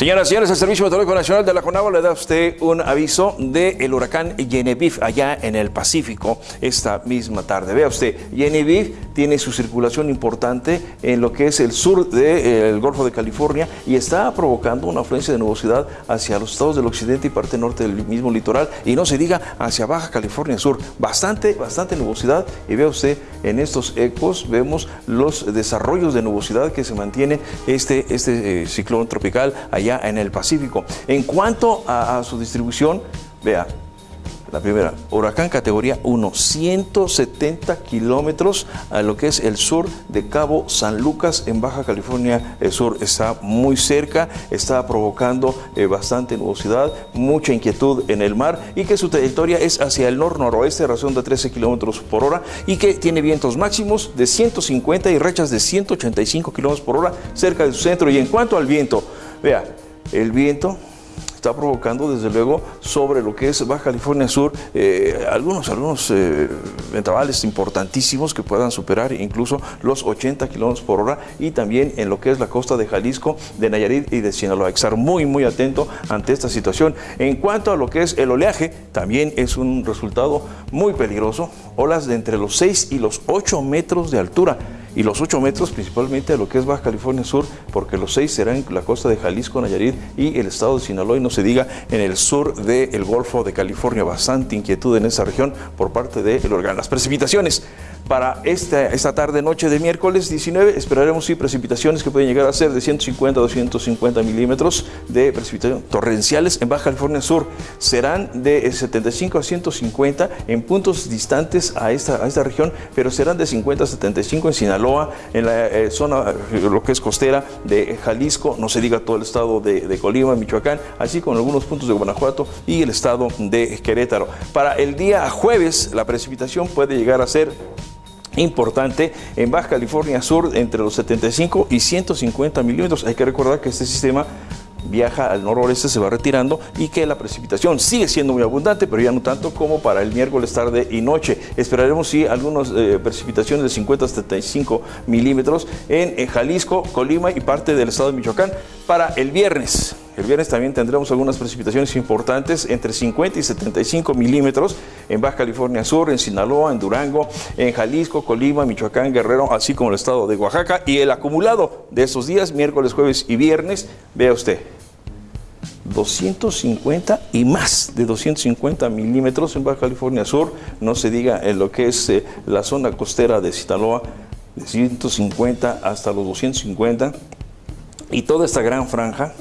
Señoras y señores, el Servicio Meteorológico Nacional de la CONAGUA le da a usted un aviso del huracán Genevieve allá en el Pacífico esta misma tarde. Vea usted, Genevieve tiene su circulación importante en lo que es el sur del Golfo de California y está provocando una afluencia de nubosidad hacia los estados del occidente y parte norte del mismo litoral y no se diga hacia Baja California Sur. Bastante, bastante nubosidad y vea usted en estos ecos vemos los desarrollos de nubosidad que se mantiene este, este eh, ciclón tropical allá en el Pacífico. En cuanto a, su distribución, vea, la primera, huracán categoría 1, 170 kilómetros a lo que es el sur de Cabo San Lucas en Baja California Sur. Está muy cerca, está provocando eh, bastante nubosidad, mucha inquietud en el mar y que su trayectoria es hacia el nor-noroeste, razón de 13 kilómetros por hora y que tiene vientos máximos de 150 y rechas de 185 kilómetros por hora cerca de su centro. Y en cuanto al viento, vea, el viento está provocando desde luego sobre lo que es Baja California Sur eh, algunos, algunos eh, ventanales importantísimos que puedan superar incluso los 80 kilómetros por hora y también en lo que es la costa de Jalisco, de Nayarit y de Sinaloa. Hay estar muy muy atento ante esta situación. En cuanto a lo que es el oleaje, también es un resultado muy peligroso. Olas de entre los 6 y los 8 metros de altura y los 8 metros principalmente a lo que es Baja California Sur, porque los 6 serán en la costa de Jalisco, Nayarit y el estado de Sinaloa, y no se diga en el sur del Golfo de California. Bastante inquietud en esa región por parte del órgano. Las precipitaciones para esta, esta tarde, noche de miércoles 19, esperaremos sí precipitaciones que pueden llegar a ser de 150 a 250 milímetros de precipitación torrenciales en Baja California Sur. Serán de 75 a 150 en puntos distantes a esta, a esta región, pero serán de 50 a 75 en Sinaloa, en la eh, zona, lo que es costera de Jalisco, no se diga todo el estado de, de Colima, Michoacán, así como algunos puntos de Guanajuato y el estado de Querétaro. Para el día jueves, la precipitación puede llegar a ser importante en Baja California Sur entre los 75 y 150 milímetros. Hay que recordar que este sistema viaja al noroeste, se va retirando y que la precipitación sigue siendo muy abundante, pero ya no tanto como para el miércoles tarde y noche. Esperaremos sí algunas eh, precipitaciones de 50 a 75 milímetros en Jalisco, Colima y parte del estado de Michoacán para el viernes. El viernes también tendremos algunas precipitaciones importantes entre 50 y 75 milímetros en Baja California Sur, en Sinaloa, en Durango, en Jalisco, Colima, Michoacán, Guerrero, así como el estado de Oaxaca. Y el acumulado de esos días, miércoles, jueves y viernes, vea usted, 250 y más de 250 milímetros en Baja California Sur, no se diga en lo que es eh, la zona costera de Sinaloa, de 150 hasta los 250, y toda esta gran franja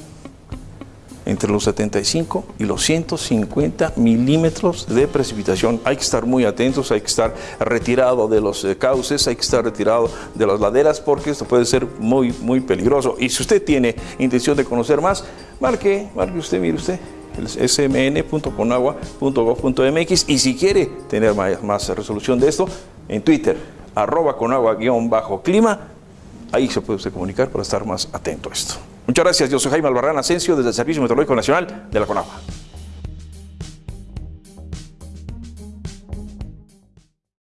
entre los 75 y los 150 milímetros de precipitación. Hay que estar muy atentos, hay que estar retirado de los eh, cauces, hay que estar retirado de las laderas porque esto puede ser muy, muy peligroso. Y si usted tiene intención de conocer más, marque, marque usted, mire usted, smn.conagua.gov.mx y si quiere tener más, más resolución de esto, en Twitter, arroba conagua-clima, ahí se puede usted comunicar para estar más atento a esto. Muchas gracias, yo soy Jaime Albarrán Asensio desde el Servicio Meteorológico Nacional de la CONAGUA.